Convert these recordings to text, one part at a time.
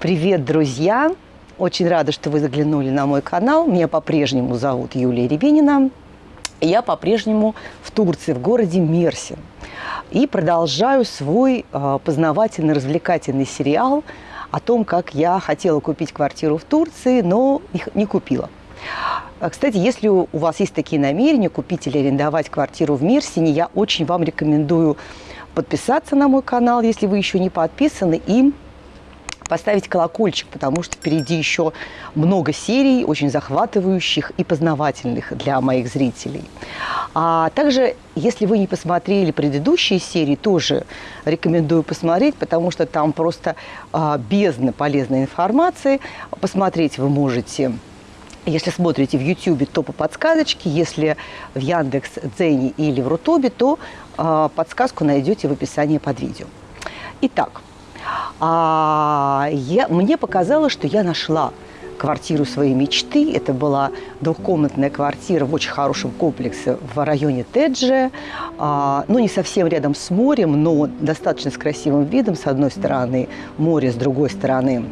Привет, друзья! Очень рада, что вы заглянули на мой канал. Меня по-прежнему зовут Юлия Рябинина. Я по-прежнему в Турции, в городе Мерсин. И продолжаю свой э, познавательный, развлекательный сериал о том, как я хотела купить квартиру в Турции, но не купила. А, кстати, если у вас есть такие намерения купить или арендовать квартиру в Мерсине, я очень вам рекомендую подписаться на мой канал, если вы еще не подписаны, и поставить колокольчик, потому что впереди еще много серий, очень захватывающих и познавательных для моих зрителей. А также, если вы не посмотрели предыдущие серии, тоже рекомендую посмотреть, потому что там просто а, бездна полезной информации. Посмотреть вы можете если смотрите в YouTube, то по подсказочке. Если в Яндекс, Дзене или в Рутубе, то э, подсказку найдете в описании под видео. Итак, а я, мне показалось, что я нашла квартиру своей мечты. Это была двухкомнатная квартира в очень хорошем комплексе в районе Тедже. А, ну, не совсем рядом с морем, но достаточно с красивым видом. С одной стороны море, с другой стороны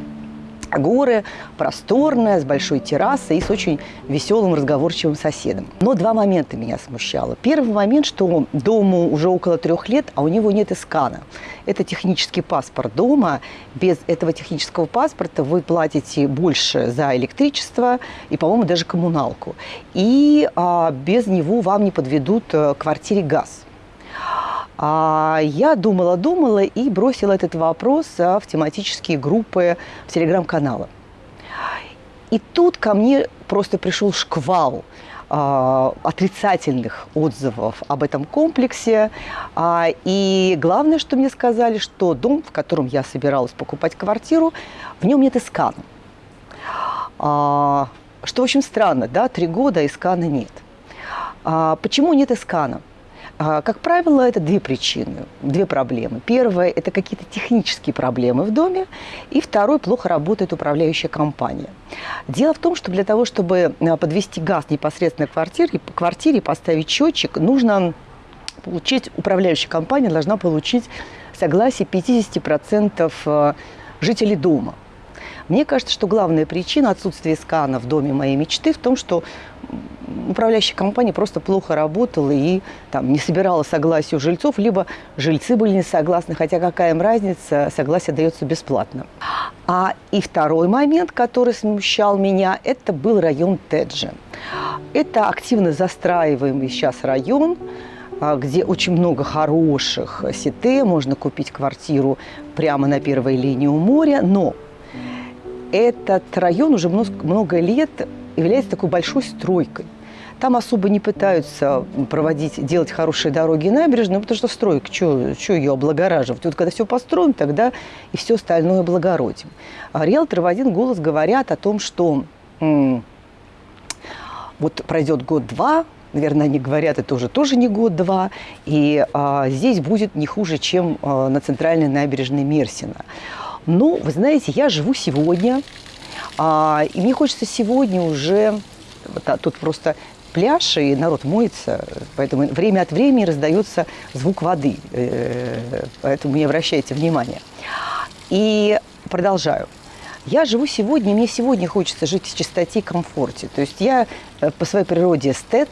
горы, просторная, с большой террасой и с очень веселым, разговорчивым соседом. Но два момента меня смущало. Первый момент, что дому уже около трех лет, а у него нет искана. Это технический паспорт дома. Без этого технического паспорта вы платите больше за электричество и, по-моему, даже коммуналку. И а, без него вам не подведут э, квартире газ. А я думала-думала и бросила этот вопрос в тематические группы в телеграм-каналы. И тут ко мне просто пришел шквал э, отрицательных отзывов об этом комплексе. А, и главное, что мне сказали, что дом, в котором я собиралась покупать квартиру, в нем нет искана. А, что очень странно, да, три года искана нет. А, почему нет искана? А, как правило, это две причины, две проблемы. Первая – это какие-то технические проблемы в доме, и второй – плохо работает управляющая компания. Дело в том, что для того, чтобы а, подвести газ непосредственно к квартире, к квартире поставить счетчик, нужно получить, управляющая компания должна получить согласие 50% а, жителей дома – мне кажется, что главная причина отсутствия скана в доме моей мечты в том, что управляющая компания просто плохо работала и там, не собирала согласие у жильцов, либо жильцы были не согласны, хотя какая им разница, согласие дается бесплатно. А и второй момент, который смущал меня, это был район Теджи. Это активно застраиваемый сейчас район, а, где очень много хороших сите, можно купить квартиру прямо на первой линии у моря, но этот район уже много лет является такой большой стройкой. Там особо не пытаются проводить, делать хорошие дороги и набережные, потому что стройка, что ее облагораживать? Вот когда все построим, тогда и все остальное облагородим. А риэлторы в один голос говорят о том, что вот пройдет год-два, наверное, они говорят, это уже тоже не год-два, и а, здесь будет не хуже, чем а, на центральной набережной Мерсина. Ну, вы знаете, я живу сегодня, а, и мне хочется сегодня уже... Вот, а, тут просто пляж, и народ моется, поэтому время от времени раздается звук воды, э, поэтому не обращайте внимания. И продолжаю. Я живу сегодня, мне сегодня хочется жить в чистоте и комфорте. То есть я э, по своей природе эстет,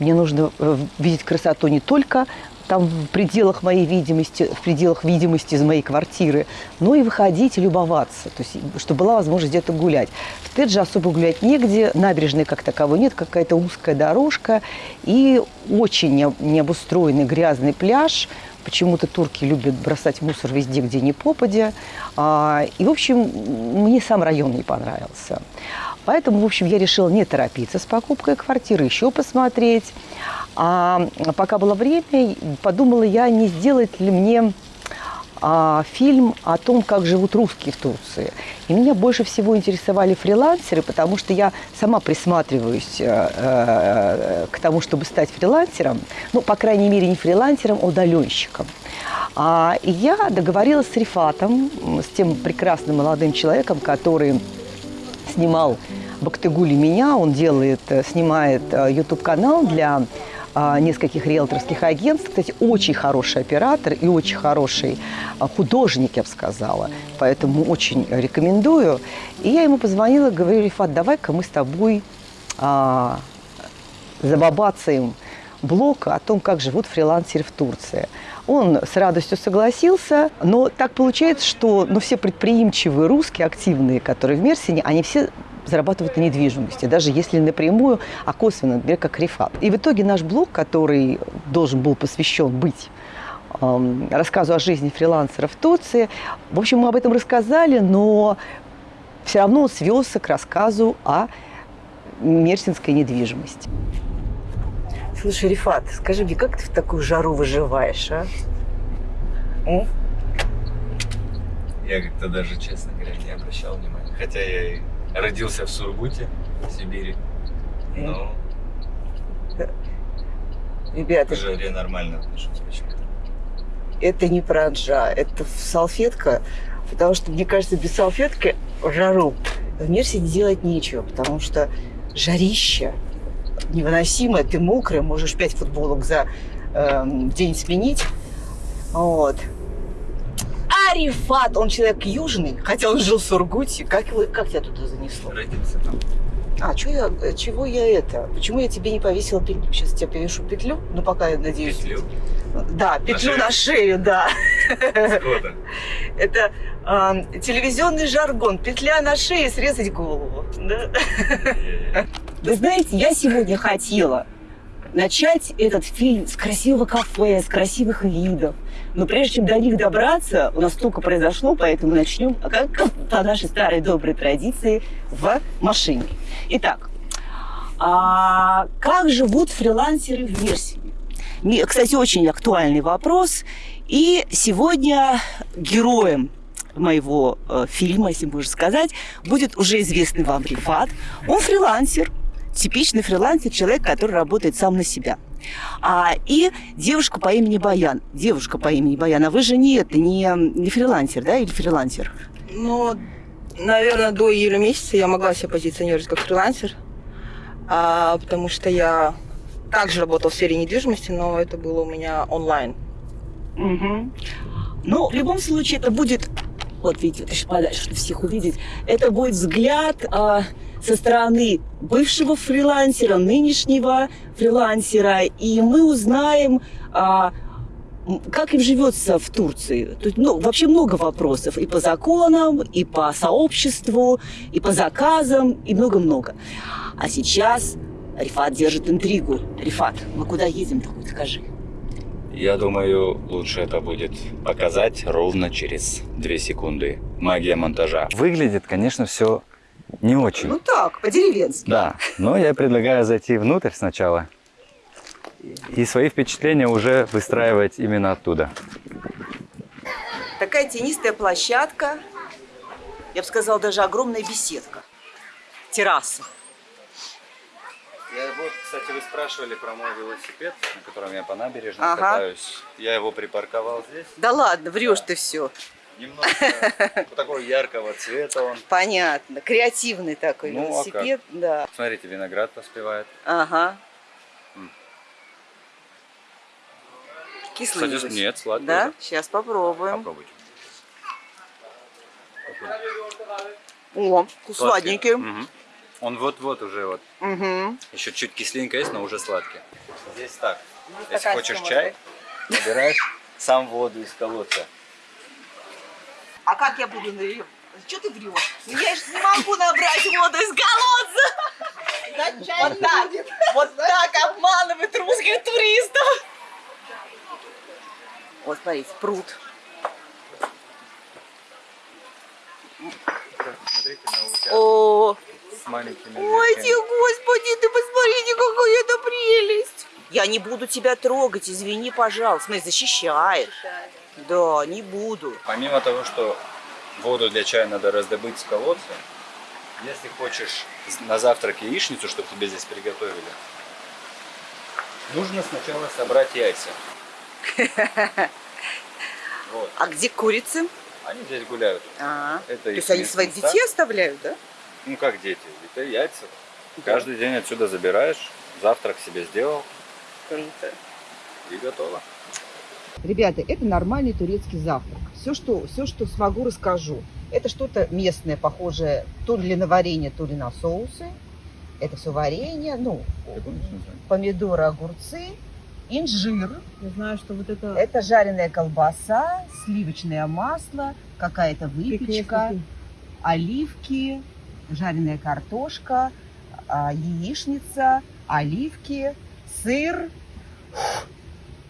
мне нужно э, видеть красоту не только там в пределах моей видимости, в пределах видимости из моей квартиры, но и выходить и любоваться, то есть, чтобы была возможность где-то гулять. В Тедже особо гулять негде, набережной как таковой нет, какая-то узкая дорожка и очень необустроенный грязный пляж. Почему-то турки любят бросать мусор везде, где не попадя. А, и, в общем, мне сам район не понравился. Поэтому, в общем, я решила не торопиться с покупкой квартиры, еще посмотреть. А пока было время, подумала я, не сделать ли мне а, фильм о том, как живут русские в Турции. И меня больше всего интересовали фрилансеры, потому что я сама присматриваюсь э, э, к тому, чтобы стать фрилансером. Ну, по крайней мере, не фрилансером, а удаленщиком. А, и я договорилась с Рифатом, с тем прекрасным молодым человеком, который снимал Бактыгули меня, он делает, э, снимает YouTube-канал для а, нескольких риэлторских агентств. Кстати, очень хороший оператор и очень хороший а, художник, я бы сказала. Поэтому очень рекомендую. И я ему позвонила, говорю, Рифат, давай-ка мы с тобой а, забабацаем блог о том, как живут фрилансеры в Турции. Он с радостью согласился, но так получается, что ну, все предприимчивые русские, активные, которые в Мерсине, они все зарабатывают на недвижимости, даже если напрямую, а косвенно, например, как Рифат. И в итоге наш блог, который должен был посвящен быть эм, рассказу о жизни фрилансеров в Турции, в общем, мы об этом рассказали, но все равно он свелся к рассказу о мерсинской недвижимости. Слушай, Рифат, скажи мне, как ты в такую жару выживаешь, а? О? Я как-то даже, честно говоря, не обращал внимания. Хотя я и родился в Сургуте, в Сибири. Но Ребята, к жаре нормально отношусь почему-то. это не пранжа, это салфетка, потому что, мне кажется, без салфетки в жару в Мерсине делать нечего, потому что жарище невыносимое, ты мокрая, можешь пять футболок за эм, день сменить. Вот. А Рифат, он человек южный, хотя он жил в Сургуте. Как, его, как тебя туда занесло? Родился там. А, чё я, э, чего я это? Почему я тебе не повесила петлю? Сейчас я тебе повешу петлю, ну пока я надеюсь. Петлю. Да, петлю шею? на шею, да. Скоро. Это э, телевизионный жаргон. Петля на шее, срезать голову. Да? Вы знаете, я сегодня хотела начать этот фильм с красивого кафе, с красивых видов. Но прежде чем до них добраться, у нас столько произошло, поэтому начнем, а как по нашей старой доброй традиции, в машине. Итак, а как живут фрилансеры в Мерсине? Кстати, очень актуальный вопрос. И сегодня героем моего э, фильма, если можно сказать, будет уже известный вам Рифат. Он фрилансер, типичный фрилансер, человек, который работает сам на себя. А, и девушка по имени Баян. Девушка по имени Баян. А вы же не это, не, не фрилансер, да, или фрилансер? Ну, наверное, до июля месяца я могла себя позиционировать как фрилансер, а, потому что я также работала в сфере недвижимости, но это было у меня онлайн. Угу. Ну, в любом случае, это будет, вот видите, вот еще подальше, чтобы всех увидеть, это будет взгляд а, со стороны бывшего фрилансера, нынешнего фрилансера, и мы узнаем, а, как им живется в Турции. Есть, ну, вообще много вопросов и по законам, и по сообществу, и по заказам, и много-много. А сейчас Рифат держит интригу. Рифат, мы куда едем-то хоть скажи? Я думаю, лучше это будет показать ровно через 2 секунды. Магия монтажа. Выглядит, конечно, все не очень. Ну так, по-деревенски. Да, но я предлагаю зайти внутрь сначала и свои впечатления уже выстраивать именно оттуда. Такая тенистая площадка, я бы сказала, даже огромная беседка. Терраса. Я вот, кстати, вы спрашивали про мой велосипед, на котором я по набережной Ага. катаюсь. Я его припарковал здесь. Да ладно, врешь ты все. Немножко такого яркого цвета он. Понятно. Креативный такой Ну, а велосипед. да. Смотрите, виноград поспевает. Ага. Кислый Кстати, нет, сладкий Да? уже. Сейчас попробуем. Попробуйте. О, сладенький. Мгм. Он вот-вот уже вот. Угу. Еще чуть кислинка есть, но уже сладкий. Здесь так. Если такая хочешь чай, набираешь сам воду из колодца. А как я буду наливать? Что ты врешь? Ну, Я же не могу набрать воду из колодца. Вот так, вот так обманывают русских туристов. Вот, смотрите, пруд. Смотрите на утят О, с маленькими ой, ты, господи, ты посмотрите, какая это прелесть. Я не буду тебя трогать, извини, пожалуйста. Смотри, защищает. Да, не буду. Помимо того, что воду для чая надо раздобыть с колодца, если хочешь на завтрак яичницу, чтобы тебе здесь приготовили, нужно сначала собрать яйца. Вот. А где курицы? Они здесь гуляют. А, Это то есть они своих места. детей оставляют, да? Ну как дети, это яйца. Да. Каждый день отсюда забираешь, завтрак себе сделал. И готово. Ребята, это нормальный турецкий завтрак. Все, что, все, что смогу, расскажу. Это что-то местное, похожее то ли на варенье, то ли на соусы. Это все варенье, ну, помидоры, огурцы, инжир. Я знаю, что вот это... Это жареная колбаса, сливочное масло, какая-то выпечка, оливки, жареная картошка, а, яичница, оливки, сыр,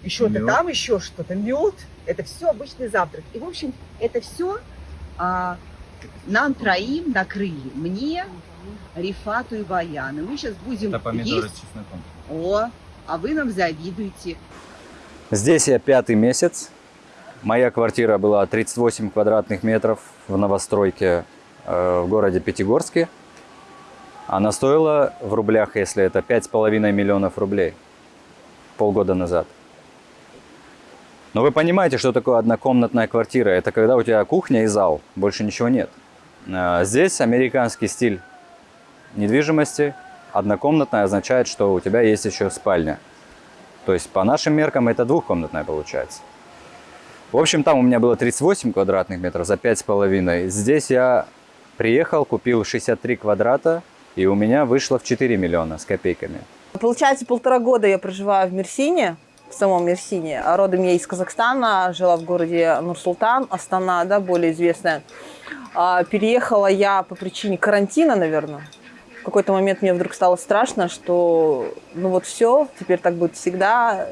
еще-то там еще что-то, мед. Это все обычный завтрак. И, в общем, это все нам троим накрыли. Мне, Рифату и Баяну. Мы сейчас будем есть. чесноком. О, а вы нам завидуете. Здесь я пятый месяц. Моя квартира была 38 квадратных метров в новостройке э, в городе Пятигорске. Она стоила в рублях, если это 5,5 миллионов рублей полгода назад. Но вы понимаете, что такое однокомнатная квартира? Это когда у тебя кухня и зал, больше ничего нет. А Здесь американский стиль недвижимости. Однокомнатная означает, что у тебя есть еще спальня. То есть по нашим меркам это двухкомнатная получается. В общем, там у меня было 38 квадратных метров за 5,5. Здесь я приехал, купил 63 квадрата, и у меня вышло в 4 миллиона с копейками. Получается, полтора года я проживаю в Мерсине, в самом Мерсине. Родом я из Казахстана, жила в городе Нур-Султан, Астана, да, более известная. А, переехала я по причине карантина, наверное. В какой-то момент мне вдруг стало страшно, что ну вот все, теперь так будет всегда.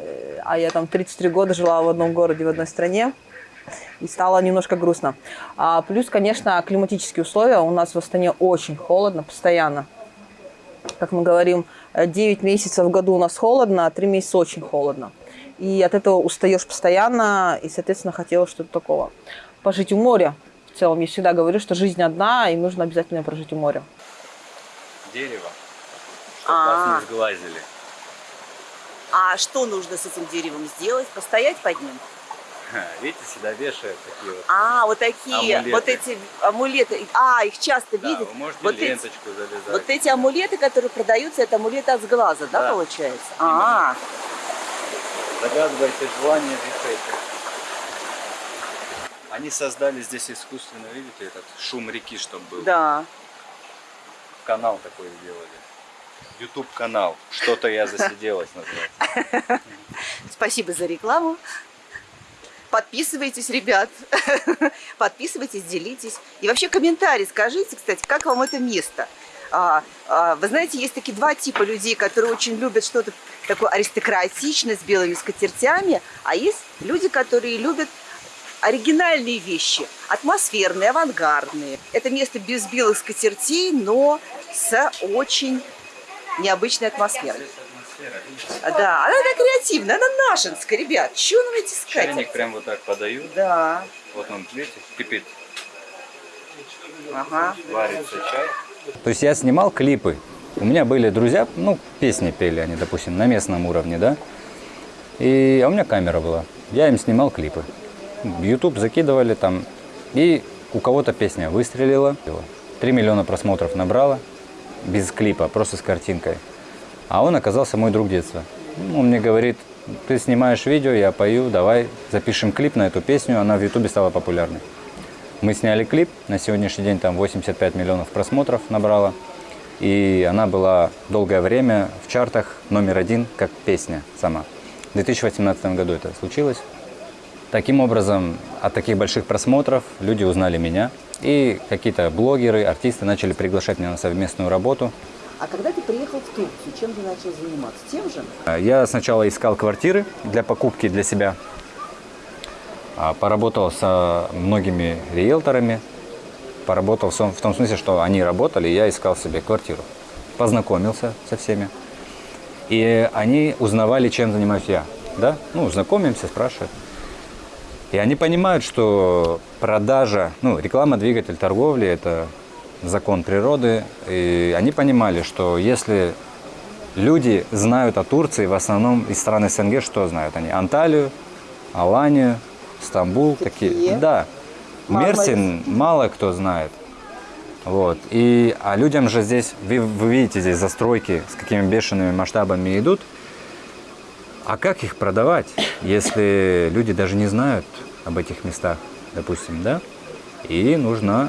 А я там 33 года жила в одном городе, в одной стране. И стало немножко грустно. А плюс, конечно, климатические условия. У нас в Астане очень холодно, постоянно. Как мы говорим, 9 месяцев в году у нас холодно, а 3 месяца очень холодно. И от этого устаешь постоянно, и, соответственно, хотелось что-то такого. Пожить у моря. В целом, я всегда говорю, что жизнь одна, и нужно обязательно прожить у моря. Дерево, чтобы вас не А. сглазили. А что нужно с этим деревом сделать? Постоять под ним? Видите, сюда вешают такие вот. А, вот такие, Амулеты. вот эти амулеты. А, их часто Да, видят. вы можете вот, эти, ленточку завязать. вот эти амулеты, которые продаются, это амулеты от сглаза, да, Да. получается? А, Загадывайте желание, вешайте. Они создали здесь искусственно, видите, этот шум реки, чтобы был. да. Канал такой сделали. YouTube канал. Что-то я засиделась называется. Спасибо за рекламу. Подписывайтесь, ребят. Подписывайтесь, делитесь. И вообще комментарий скажите, кстати, как вам это место? А, а, вы знаете, есть такие два типа людей, которые очень любят что-то такое аристократичное с белыми скатертями, а есть люди, которые любят оригинальные вещи, атмосферные, авангардные. Это место без белых скатертей, но с очень необычной атмосферой. Да, она такая креативная, она нашинская, ребят. Чего нам эти Чайник скатерти? прям вот так подают. Да, Вот он, видите, кипит. ага. Варится чай. То есть я снимал клипы. У меня были друзья, ну, песни пели они, допустим, на местном уровне, да. И, а у меня камера была. Я им снимал клипы. YouTube закидывали там. И у кого-то песня выстрелила. 3 миллиона просмотров набрала. Без клипа, просто с картинкой. А он оказался мой друг детства. Он мне говорит, ты снимаешь видео, я пою, давай запишем клип на эту песню. Она в Ютубе стала популярной. Мы сняли клип, на сегодняшний день там 85 миллионов просмотров набрала. И она была долгое время в чартах номер один как песня сама. В 2018 году это случилось. Таким образом, от таких больших просмотров люди узнали меня. И какие-то блогеры, артисты начали приглашать меня на совместную работу. А когда ты приехал в Турцию, чем ты начал заниматься? Тем же? Я сначала искал квартиры для покупки для себя. А, Поработал со многими риэлторами. Поработал в том, в том смысле, что они работали, и я искал себе квартиру. Познакомился со всеми. И они узнавали, чем занимаюсь я. Да? Ну, знакомимся, спрашивают. И они понимают, что продажа, ну, реклама, двигатель торговли – это закон природы. И они понимали, что если люди знают о Турции, в основном из стран СНГ, что знают они? Анталию, Аланию, Стамбул. Такие. Такие. Да. Мерсин мало кто знает. Вот. И, а людям же здесь, вы, вы видите здесь застройки, с какими бешеными масштабами идут. А как их продавать, если люди даже не знают об этих местах, допустим, да? И нужна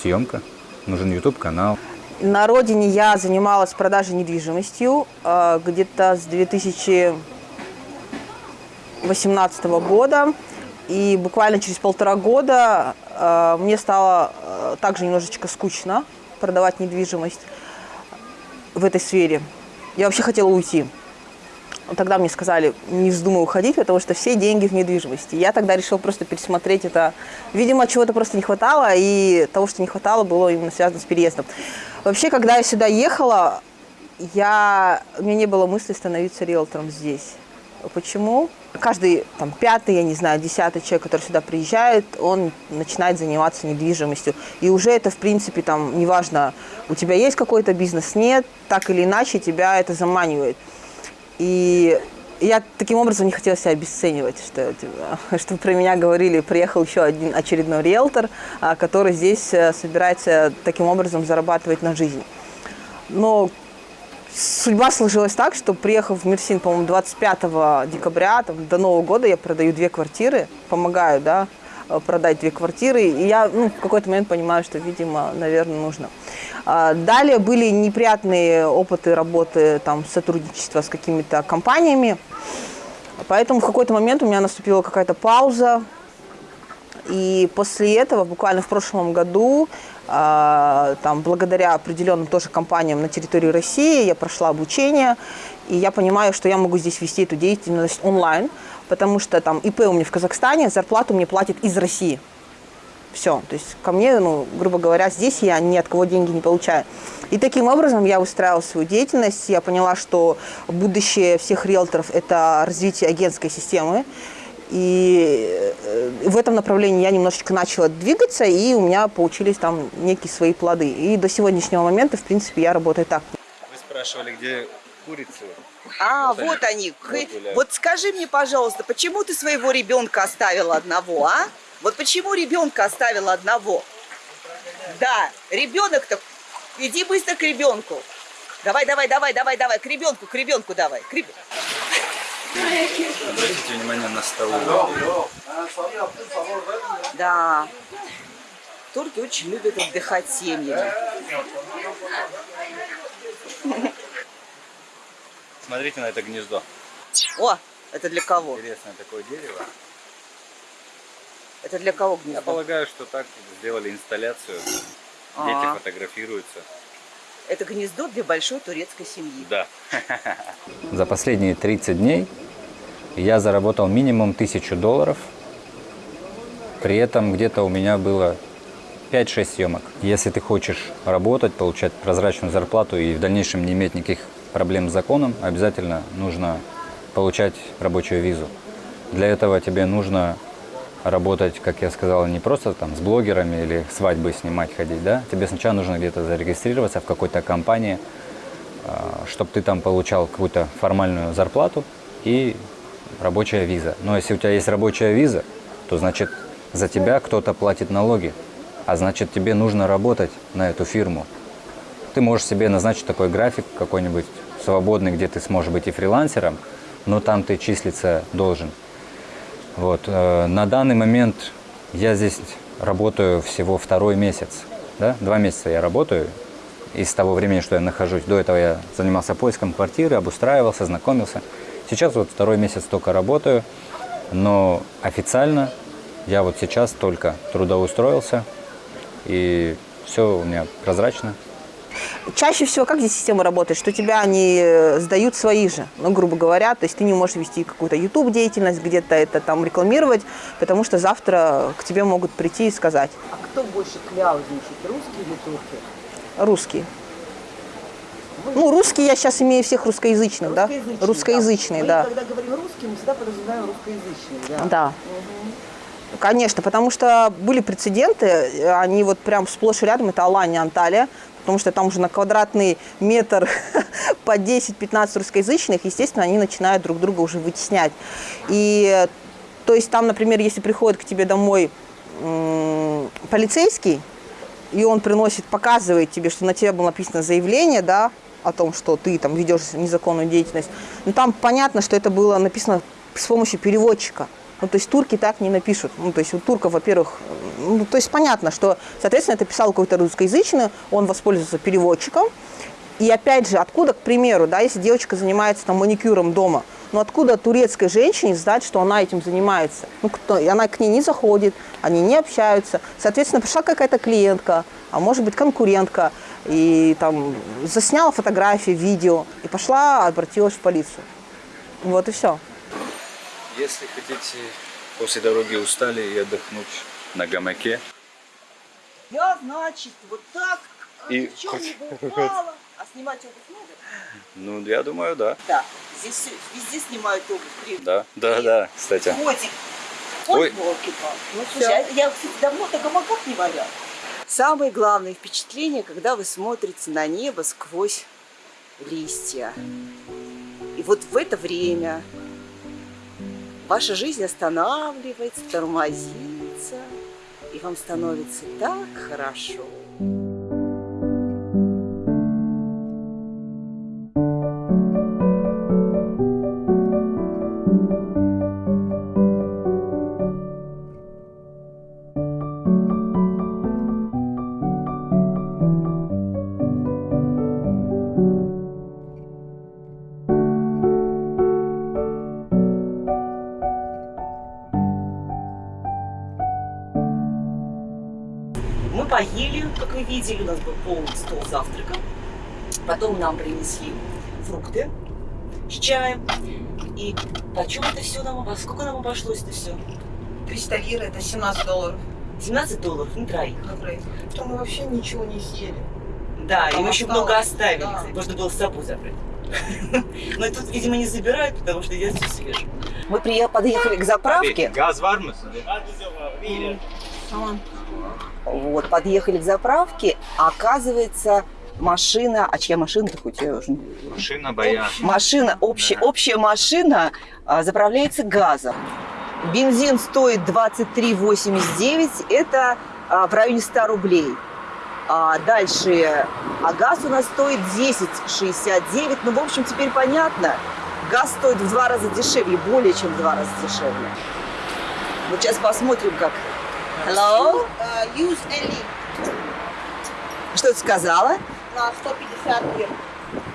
съемка, нужен YouTube-канал. На родине я занималась продажей недвижимостью э, где-то с 2018 года. И буквально через полтора года э, мне стало э, также немножечко скучно продавать недвижимость в этой сфере. Я вообще хотела уйти. Тогда мне сказали, не вздумай уходить, потому что все деньги в недвижимости. Я тогда решила просто пересмотреть это. Видимо, чего-то просто не хватало, и того, что не хватало, было именно связано с переездом. Вообще, когда я сюда ехала, я... у меня не было мысли становиться риэлтором здесь. Почему? Каждый там, пятый, я не знаю, десятый человек, который сюда приезжает, он начинает заниматься недвижимостью. И уже это, в принципе, там, неважно, у тебя есть какой-то бизнес, нет, так или иначе тебя это заманивает. И я таким образом не хотела себя обесценивать, что, типа, что про меня говорили, приехал еще один очередной риэлтор, а, который здесь э, собирается таким образом зарабатывать на жизнь. Но судьба сложилась так, что приехав в Мерсин, по-моему, 25 декабря, там, до Нового года я продаю две квартиры, помогаю, да, э, продать две квартиры, и я ну, в какой-то момент понимаю, что, видимо, наверное, нужно. А, далее были неприятные опыты работы, там, сотрудничества с какими-то компаниями, поэтому в какой-то момент у меня наступила какая-то пауза, и после этого, буквально в прошлом году, а, там, благодаря определенным тоже компаниям на территории России, я прошла обучение, и я понимаю, что я могу здесь вести эту деятельность онлайн, потому что там ИП у меня в Казахстане, зарплату мне платят из России. Все, то есть ко мне, ну, грубо говоря, здесь я ни от кого деньги не получаю. И таким образом я устраивала свою деятельность, я поняла, что будущее всех риэлторов – это развитие агентской системы, и э, в этом направлении я немножечко начала двигаться, и у меня получились там некие свои плоды. И до сегодняшнего момента, в принципе, я работаю так. Вы спрашивали, где курицы? А, Вот вот, они. они. Вот скажи мне, пожалуйста, почему ты своего ребенка оставила одного, а? Вот почему ребенка оставила одного? Да, ребенок-то... Иди быстро к ребенку. Давай, давай, давай, давай, давай, к ребенку, к ребенку давай. К реб- Обратите внимание на столы. Да. Турки очень любят отдыхать семьями. Смотрите на это гнездо. О, это для кого? Интересное такое дерево. Это для кого Я гнездо? полагаю, что так сделали инсталляцию. А. Дети фотографируются. Это гнездо для большой турецкой семьи. Да. За последние 30 дней я заработал минимум 1000 долларов. При этом где-то у меня было 5-6 съемок. Если ты хочешь работать, получать прозрачную зарплату и в дальнейшем не иметь никаких проблем с законом, обязательно нужно получать рабочую визу. Для этого тебе нужно работать, как я сказал, не просто там с блогерами или свадьбы снимать, ходить, да? Тебе сначала нужно где-то зарегистрироваться в какой-то компании, чтобы ты там получал какую-то формальную зарплату и рабочая виза. Но если у тебя есть рабочая виза, то значит за тебя кто-то платит налоги, а значит тебе нужно работать на эту фирму. Ты можешь себе назначить такой график какой-нибудь свободный, где ты сможешь быть и фрилансером, но там ты числиться должен. Вот. э, На данный момент я здесь работаю всего второй месяц. Да? Два месяца я работаю из того времени, что я нахожусь. До этого я занимался поиском квартиры, обустраивался, знакомился. Сейчас вот второй месяц только работаю, но официально я вот сейчас только трудоустроился, и все у меня прозрачно. Чаще всего как здесь система работает, что тебя они э, сдают свои же, ну, грубо говоря, то есть ты не можешь вести какую-то YouTube деятельность, где-то это там рекламировать, потому что завтра к тебе могут прийти и сказать А кто больше кляузничает, русские или турки? русский. Ну, русский я сейчас имею всех русскоязычных, да? Русскоязычные, да. когда говорим русский, мы всегда подразумеваем русскоязычные, да? Да. Конечно, потому что были прецеденты, э, они вот прям сплошь и рядом, это Алания, Анталия, потому что там уже на квадратный метр по 10-15 русскоязычных, естественно, они начинают друг друга уже вытеснять. И то есть там, например, если приходит к тебе домой полицейский, и он приносит, показывает тебе, что на тебя было написано заявление, да, о том, что ты там ведешь незаконную деятельность. Но там понятно, что это было написано с помощью переводчика. Ну, то есть турки так не напишут. Ну, то есть у турков, во-первых, ну, то есть понятно, что, соответственно, это писал какой-то русскоязычный, он воспользовался переводчиком. И опять же, откуда, к примеру, да, если девочка занимается там маникюром дома, ну откуда турецкой женщине знать, что она этим занимается? Ну, кто, она к ней не заходит, они не общаются. Соответственно, пришла какая-то клиентка, а может быть конкурентка, и там засняла фотографии, видео, и пошла, обратилась в полицию. Вот и все. Если хотите после дороги устали и отдохнуть на гамаке, Я, значит, вот так, И ни не бывало. А снимать обувь надо? ну, я думаю, да. Да. Здесь везде снимают обувь. При- Да, да, да, кстати. Котик. Ой. Волки-палки. Ну, слушай, а я, кстати, давно на гамаках не валял. Самое главное впечатление, когда вы смотрите на небо сквозь листья. И вот в это время ваша жизнь останавливается, тормозится, и вам становится так хорошо. Видели, у нас был полный стол завтрака. Потом нам принесли фрукты с чаем. И почем это все нам обошлось? Сколько нам обошлось это все? 300 лир – это 17 долларов 17 долларов на троих. на троих. Что мы вообще ничего не съели. Да, и Там мы еще много оставили, Да. кстати. Можно было с собой забрать. Но тут, видимо, не забирают, потому что здесь все свежее. Мы подъехали к заправке. Gaz var mı? Вот, подъехали к заправке, а оказывается, машина, а чья машина-то хоть я уже Машина боя. Машина, общая, Да. общая машина а, заправляется газом. Бензин стоит 23,89, это а, в районе 100 рублей. А дальше, а газ у нас стоит 10,69. Ну, в общем, теперь понятно. Газ стоит в два раза дешевле, более чем в два раза дешевле. Вот сейчас посмотрим, как. Hello? use Ellie Что ты сказала? на 150 лир.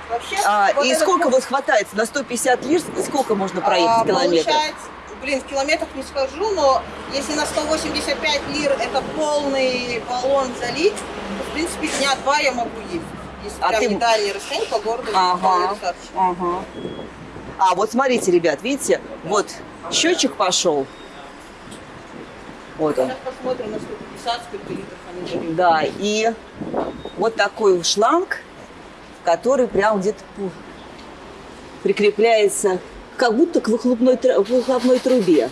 Вообще, А, вот и сколько вот, вот хватает? На 150 лир сколько можно проехать а, километров? Получается, блин, в километрах не скажу, но если на 185 лир это полный баллон залить, то, в принципе, дня два я могу ездить. Если А прям ты- не дальние расстояния по городу, Ага. Ага. А вот смотрите, ребят, видите, вот счетчик пошел. Вот он. Сейчас посмотрим на 150, сколько литров они дают. Да, и вот такой шланг, который прям где-то прикрепляется, как будто к выхлопной, выхлопной трубе.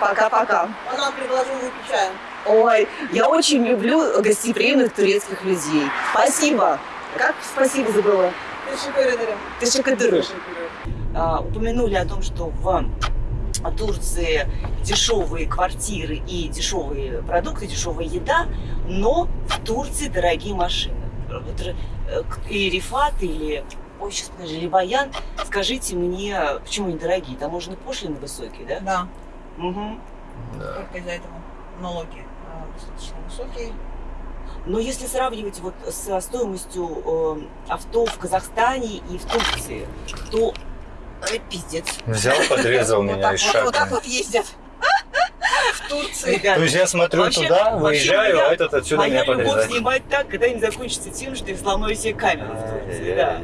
Пока-пока. А нам предложил выпить чаю. Ой, я очень люблю гостеприимных турецких людей. Спасибо. Как спасибо забыла? Teşekkür ederim. Ты шикадырыш. А, упомянули о том, что в Турции дешевые квартиры и дешевые продукты, дешевая еда, но в Турции дорогие машины. Вот, э, И Рифат или, ой, сейчас подожди, или Баян, скажите мне, почему они дорогие? Таможенные пошлины высокие, да? Да, Мгм. только из-за этого налоги а, достаточно высокие. Но если сравнивать вот со стоимостью э, авто в Казахстане и в Турции, то э, пиздец. Взял, подрезал меня из вот, вот так вот ездят. В Турции. То есть я смотрю туда, выезжаю, моя- а этот отсюда моя меня любовь подрезает. снимать так, когда не закончится тем, что я сломаю себе камеру в Турции. Да.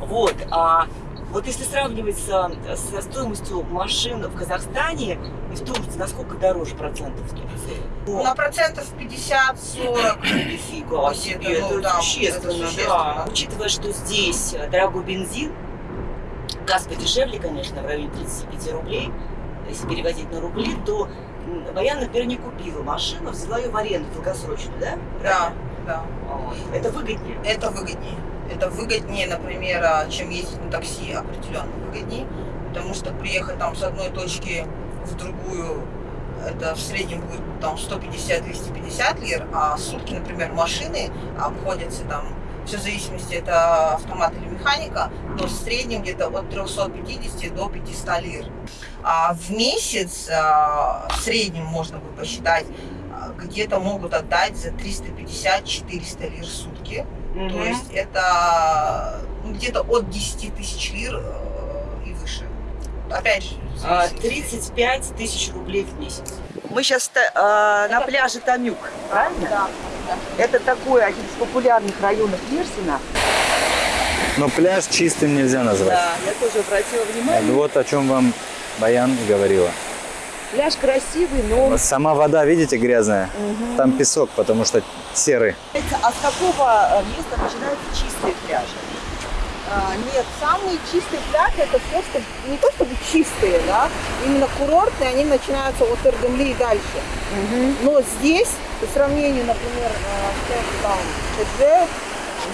Вот, а вот если сравнивать со, со стоимостью машин в Казахстане и в Турции, насколько дороже процентов в Турции? На процентов 50-40. Нифига себе, это, ну, это да, существенно, это да. существенно. Учитывая, что здесь э, дорогой бензин, газ подешевле, конечно, в районе 35 рублей, если переводить на рубли, то Баян, например, не купила машину, взяла ее в аренду долгосрочную, да? Да, да. Это выгоднее. Это выгоднее. Это выгоднее, например, а, чем ездить на такси, определенно выгоднее. Потому что приехать там с одной точки в другую это в среднем будет там 150-250 лир, а сутки, например, машины обходятся там, все в зависимости, это автомат или механика, но в среднем где-то от 350 до 500 лир. А в месяц а, в среднем можно бы посчитать, а, где-то могут отдать за 350-400 лир в сутки. То есть это ну, где-то от 10 тысяч лир э. Опять же, в А, зависимости. 35 тысяч рублей в месяц. Мы сейчас на пляже Тамюк, правильно? Да. Это такой один из популярных районов Мерсина. Но пляж чистым нельзя назвать. Да, я тоже обратила внимание. Вот о чем вам Баян говорила. Пляж красивый, но... Вот Сама вода, видите, грязная? Там песок, потому что серый. А с какого э, места начинаются чистые пляжи? А, Нет, самые чистые пляжи это просто не то чтобы чистые, да, именно курортные, они начинаются от Эрдемли и дальше. Но здесь, по сравнению, например, с Кейптаун, Тедже,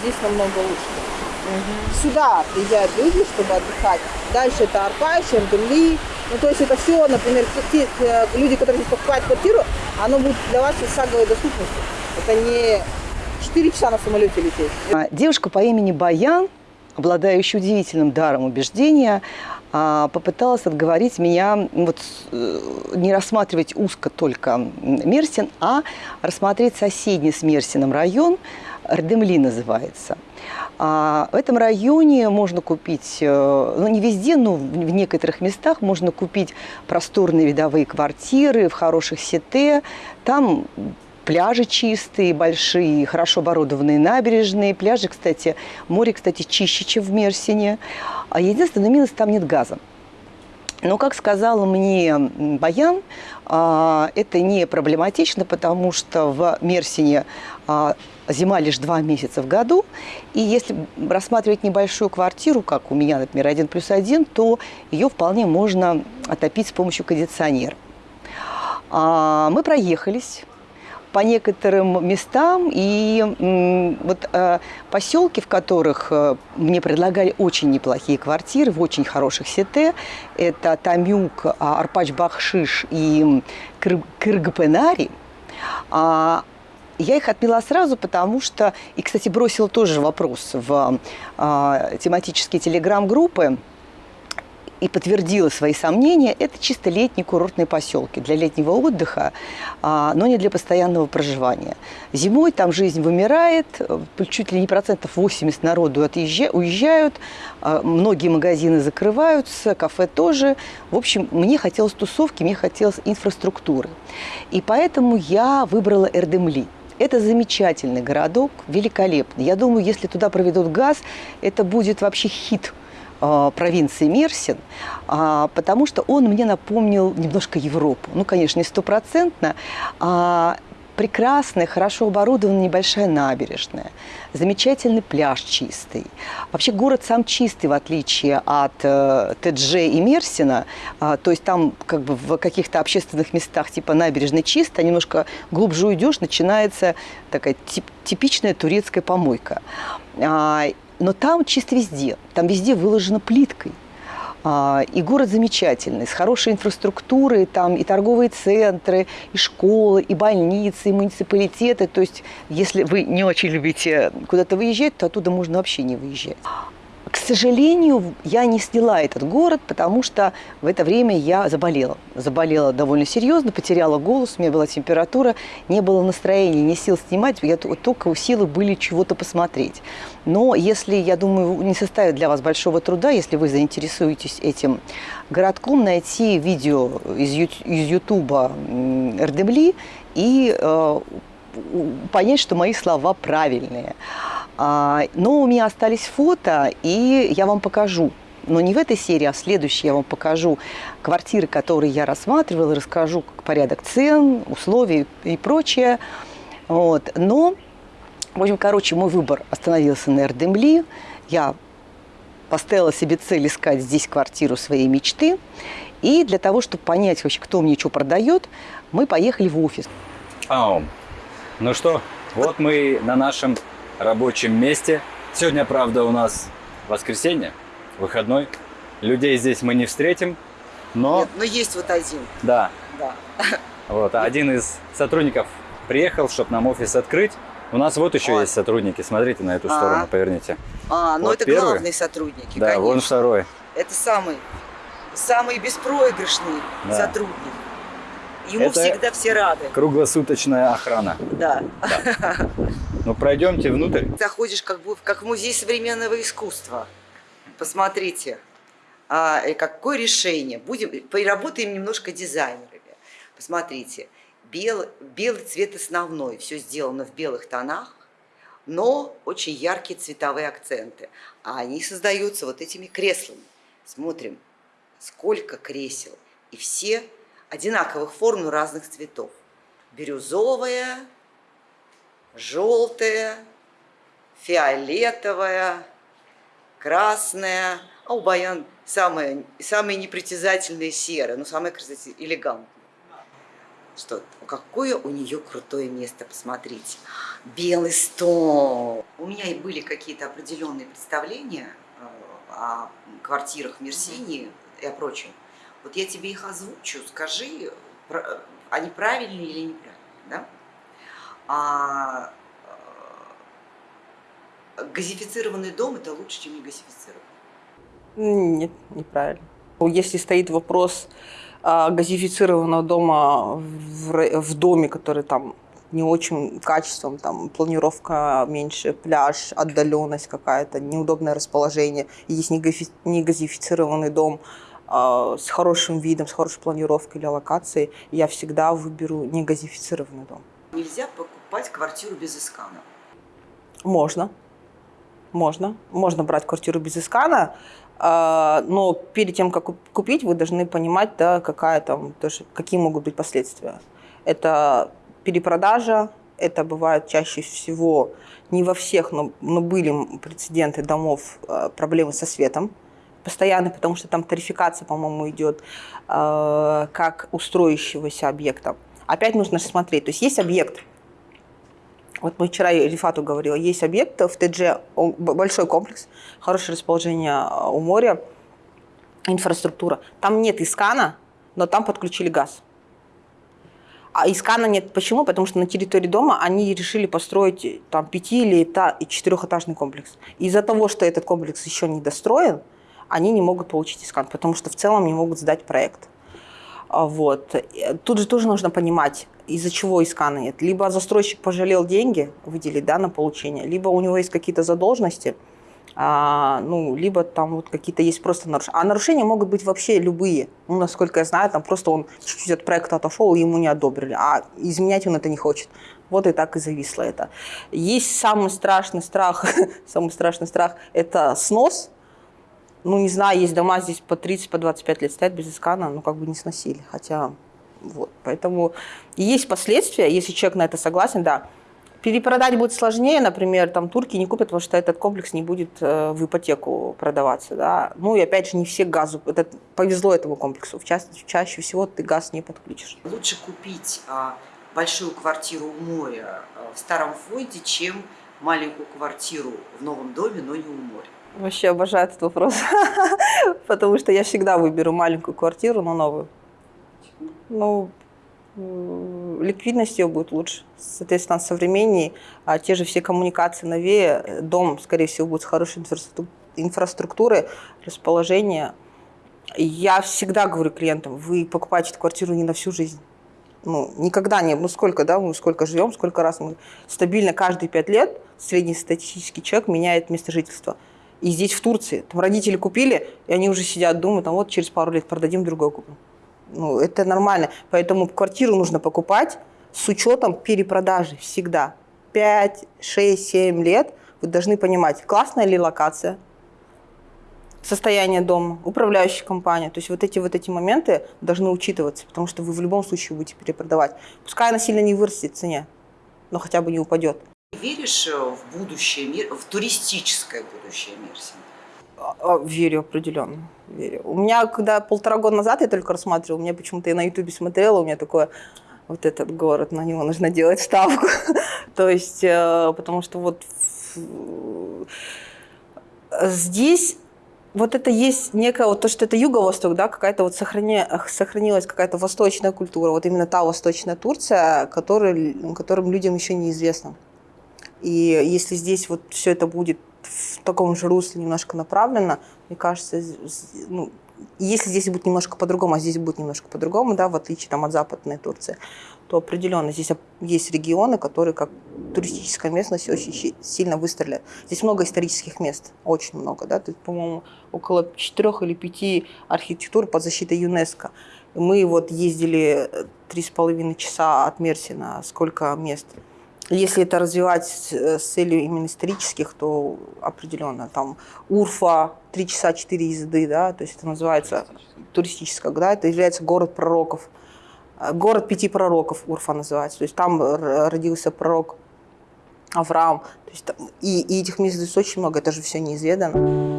здесь намного лучше. Сюда приезжают люди, чтобы отдыхать. Дальше это Арпаш, Эрдемли. Ну, то есть это все, например, те, те, э, люди, которые здесь покупают квартиру, оно будет для вас из шаговой доступности. Это не 4 часа на самолете лететь. А, Девушка по имени Баян, обладающая удивительным даром убеждения, а, попыталась отговорить меня вот, э, не рассматривать узко только Мерсин, а рассмотреть соседний с Мерсином район, Рдемли называется. А, в этом районе можно купить, э, ну не везде, но в некоторых местах можно купить просторные видовые квартиры в хороших сете. Там пляжи чистые, большие, хорошо оборудованные набережные. Пляжи, кстати, море, кстати, чище, чем в Мерсине. А единственный минус – там нет газа. Но, как сказала мне Баян, а, это не проблематично, потому что в Мерсине а, зима лишь два месяца в году. И если рассматривать небольшую квартиру, как у меня, например, один плюс один, то ее вполне можно отопить с помощью кондиционера. А, Мы проехались по некоторым местам, и вот э, поселки, в которых э, мне предлагали очень неплохие квартиры, в очень хороших сете, это Тамюк, а, Арпач-Бахшиш и Кыр- а, я их отмела сразу, потому что, и, кстати, бросила тоже вопрос в а, тематические телеграм-группы, и подтвердила свои сомнения, это чисто летние курортные поселки для летнего отдыха, а, но не для постоянного проживания. Зимой там жизнь вымирает, э, чуть ли не процентов 80 народу уезжают, а, многие магазины закрываются, кафе тоже. В общем, мне хотелось тусовки, мне хотелось инфраструктуры. И поэтому я выбрала Эрдемли. Это замечательный городок, великолепный. Я думаю, если туда проведут газ, это будет вообще хит э, провинции Мерсин, а, потому что он мне напомнил немножко Европу. Ну, конечно, не стопроцентно. а прекрасная, хорошо оборудованная небольшая набережная, замечательный пляж чистый. Вообще город сам чистый, в отличие от э, ТДЖ и Мерсина. А, то есть там как бы в каких-то общественных местах типа набережной чисто, а немножко глубже уйдешь, начинается такая тип- типичная турецкая помойка. А, но там чисто везде. Там везде выложено плиткой. А, И город замечательный, с хорошей инфраструктурой, там и торговые центры, и школы, и больницы, и муниципалитеты. То есть, если вы не очень любите куда-то выезжать, то оттуда можно вообще не выезжать. К сожалению, я не сняла этот город, потому что в это время я заболела. Заболела довольно серьезно, потеряла голос, у меня была температура, не было настроения, не сил снимать, я только силы были чего-то посмотреть. Но если, я думаю, не составит для вас большого труда, если вы заинтересуетесь этим городком, найти видео из Ют- из Ютуба Эрдемли и э, у- понять, что мои слова правильные. А, Но у меня остались фото, и я вам покажу. Но не в этой серии, а в следующей я вам покажу квартиры, которые я рассматривала, расскажу порядок цен, условий и прочее. Вот. Но, в общем, короче, мой выбор остановился на Эрдемли. Я поставила себе цель искать здесь квартиру своей мечты. И для того, чтобы понять вообще, кто мне что продает, мы поехали в офис. Ау. Ну что, вот мы на нашем рабочем месте. Сегодня, правда, у нас воскресенье, выходной. Людей здесь мы не встретим, но Нет, но есть вот один. да, Да. Вот, а один из сотрудников приехал, чтобы нам офис открыть. У нас вот еще Ой. есть сотрудники. Смотрите на эту А. сторону, поверните. А, ну Вот это первый. главные сотрудники, Да, конечно. вон второй. Это самый, самый беспроигрышный Да. сотрудник. Ему Это- всегда все рады. Круглосуточная охрана. Да. Ну, пройдемте внутрь. Заходишь как, бы, как в музей современного искусства. Посмотрите, а, какое решение. Будем, поработаем немножко дизайнерами. Посмотрите, белый, белый цвет основной, все сделано в белых тонах, но очень яркие цветовые акценты. А они создаются вот этими креслами. Смотрим, сколько кресел. И все одинаковых форм, но разных цветов. Бирюзовая, желтая, фиолетовая, красная, а у баян самая, самая непритязательная серая, но самая, кстати, элегантная. Что, какое у нее крутое место, посмотрите. Белый стол. У меня и были какие-то определенные представления о квартирах в Мерсинии и о прочем. Вот я тебе их озвучу, скажи, они правильные или неправильные, да? А э, газифицированный дом это лучше, чем не газифицированный. Нет, неправильно. Если стоит вопрос а, газифицированного дома в, доме, который там не очень качеством, там планировка меньше, пляж, отдаленность какая-то, неудобное расположение. Есть негафи- негазифицированный дом с хорошим видом, с хорошей планировкой или локацией, я всегда выберу негазифицированный дом. Нельзя покупать квартиру без искана. Можно. Можно. Можно брать квартиру без искана, а, но перед тем, как куп- купить, вы должны понимать, да, какая там, тоже, какие могут быть последствия. Это перепродажа, это бывает чаще всего, не во всех, но, но были прецеденты домов, а, проблемы со светом постоянно, потому что там тарификация, по-моему, идет а, как у строящегося объекта. Опять нужно смотреть. То есть есть объект, вот мы вчера Рифату говорила, есть объект в ТДЖ, большой комплекс, хорошее расположение а, у моря, инфраструктура. Там нет искана, но там подключили газ. А искана нет. Почему? Потому что на территории дома они решили построить э, там пяти или четырехэтажный комплекс. Из-за того, что этот комплекс еще не достроен, они не могут получить искан, потому что в целом не могут сдать проект. А, Вот. Э, Тут же тоже нужно понимать, из-за чего искана нет. Либо застройщик пожалел деньги выделить да, на получение, либо у него есть какие-то задолженности, а, ну, либо там вот какие-то есть просто нарушения. А нарушения могут быть вообще любые. Ну, насколько я знаю, там просто он чуть-чуть от проекта отошел, ему не одобрили, а изменять он это не хочет. Вот и так и зависло это. Есть самый страшный страх, самый страшный страх – это снос. Ну, не знаю, есть дома здесь по 30, по 25 лет стоят без искана, ну, как бы не сносили. Хотя, вот, поэтому есть последствия, если человек на это согласен, да. Перепродать будет сложнее, например, там турки не купят, потому что этот комплекс не будет э, в ипотеку продаваться, да. Ну и опять же не все газу, это повезло этому комплексу, в ча- чаще всего ты газ не подключишь. Лучше купить а, большую квартиру у моря а, в старом фонде, чем маленькую квартиру в новом доме, но не у моря. Вообще обожаю этот вопрос, потому что я всегда выберу маленькую квартиру, но новую. Ну, ликвидность ее будет лучше, соответственно, современнее, а те же все коммуникации новее, дом, скорее всего, будет с хорошей инфраструк- инфраструктурой, расположение. Я всегда говорю клиентам, вы покупаете эту квартиру не на всю жизнь. Ну, никогда не, ну сколько, да, мы сколько живем, сколько раз мы стабильно каждые пять лет среднестатистический человек меняет место жительства. И здесь, в Турции, там родители купили, и они уже сидят, думают, там вот через пару лет продадим, другой купим. Ну, это нормально. Поэтому квартиру нужно покупать с учетом перепродажи всегда. 5, 6, 7 лет вы должны понимать, классная ли локация, состояние дома, управляющая компания. То есть вот эти вот эти моменты должны учитываться, потому что вы в любом случае будете перепродавать. Пускай она сильно не вырастет в цене, но хотя бы не упадет. Веришь э, в будущее, мир- в туристическое будущее Мерсина? А, а, Верю определенно. Верю. У меня, когда полтора года назад я только рассматривала, меня почему-то я на Ютубе смотрела, у меня такое, вот этот город, на него нужно делать ставку. То есть, э, потому что вот здесь вот это есть некое, вот то, что это юго-восток, да, какая-то вот сохрани, сохранилась какая-то восточная культура, вот именно та восточная Турция, который, которым людям еще неизвестно. И если здесь вот все это будет в таком же русле немножко направлено, мне кажется, ну, если здесь будет немножко по-другому, а здесь будет немножко по-другому, да, в отличие там, от западной Турции, то определенно здесь есть регионы, которые как туристическая местность очень сильно выстрелят. Здесь много исторических мест, очень много, да, есть, по-моему, около четырех или пяти архитектур под защитой ЮНЕСКо. Мы вот ездили три с половиной часа от Мерсина, сколько мест. Если это развивать с целью именно исторических, то определенно там Урфа, три часа четыре езды, да, то есть это называется туристическая, да, это является город пророков. Э, город пяти пророков Урфа называется. То есть там родился пророк Авраам. То есть, и, и этих мест здесь очень много, это же все неизведано.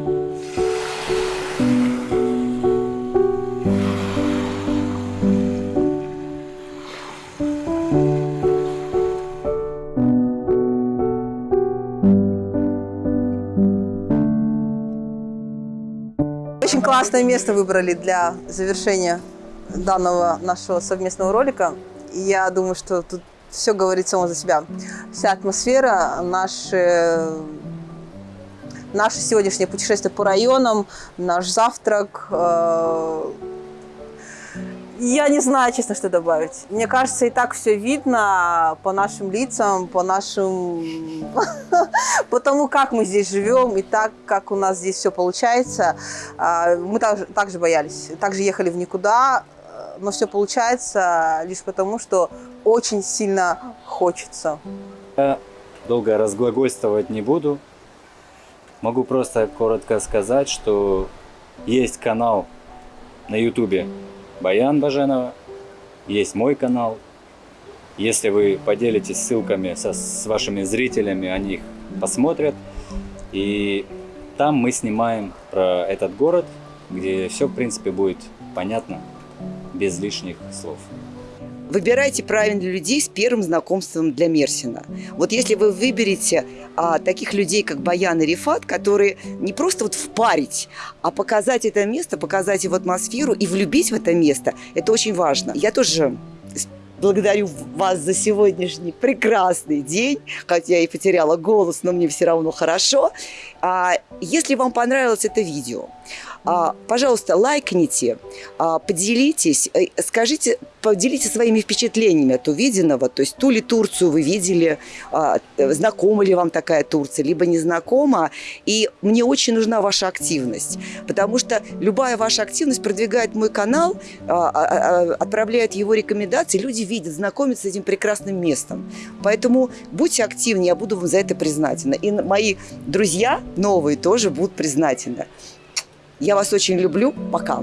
Очень классное место выбрали для завершения данного нашего совместного ролика. И я думаю, что тут все говорит само за себя. Вся атмосфера, наши, наше сегодняшнее путешествие по районам, наш завтрак. Э, я не знаю, честно, что добавить. Мне кажется, и так все видно по нашим лицам, по нашим... по тому, как мы здесь живем, и так, как у нас здесь все получается. А, мы также, также боялись, также ехали в никуда, но все получается лишь потому, что очень сильно хочется. Я долго разглагольствовать не буду. Могу просто коротко сказать, что есть канал на ютубе Баян Баженова, есть мой канал. Если вы поделитесь ссылками со, с вашими зрителями, они их посмотрят. И там мы снимаем про этот город, где все, в принципе, будет понятно без лишних слов. Выбирайте правильных людей с первым знакомством для Мерсина. Вот если вы выберете а, таких людей, как Баян и Рифат, которые не просто вот впарить, а показать это место, показать его атмосферу и влюбить в это место, это очень важно. Я тоже благодарю вас за сегодняшний прекрасный день, хотя я и потеряла голос, но мне все равно хорошо. А, если вам понравилось это видео, пожалуйста, лайкните, а, поделитесь, э, скажите, поделитесь своими впечатлениями от увиденного, то есть ту ли Турцию вы видели, а, знакома ли вам такая Турция, либо не знакома. И мне очень нужна ваша активность, потому что любая ваша активность продвигает мой канал, отправляет его рекомендации, люди видят, знакомятся с этим прекрасным местом. Поэтому будьте активнее, я буду вам за это признательна. И мои друзья новые тоже будут признательны. Я вас очень люблю. Пока.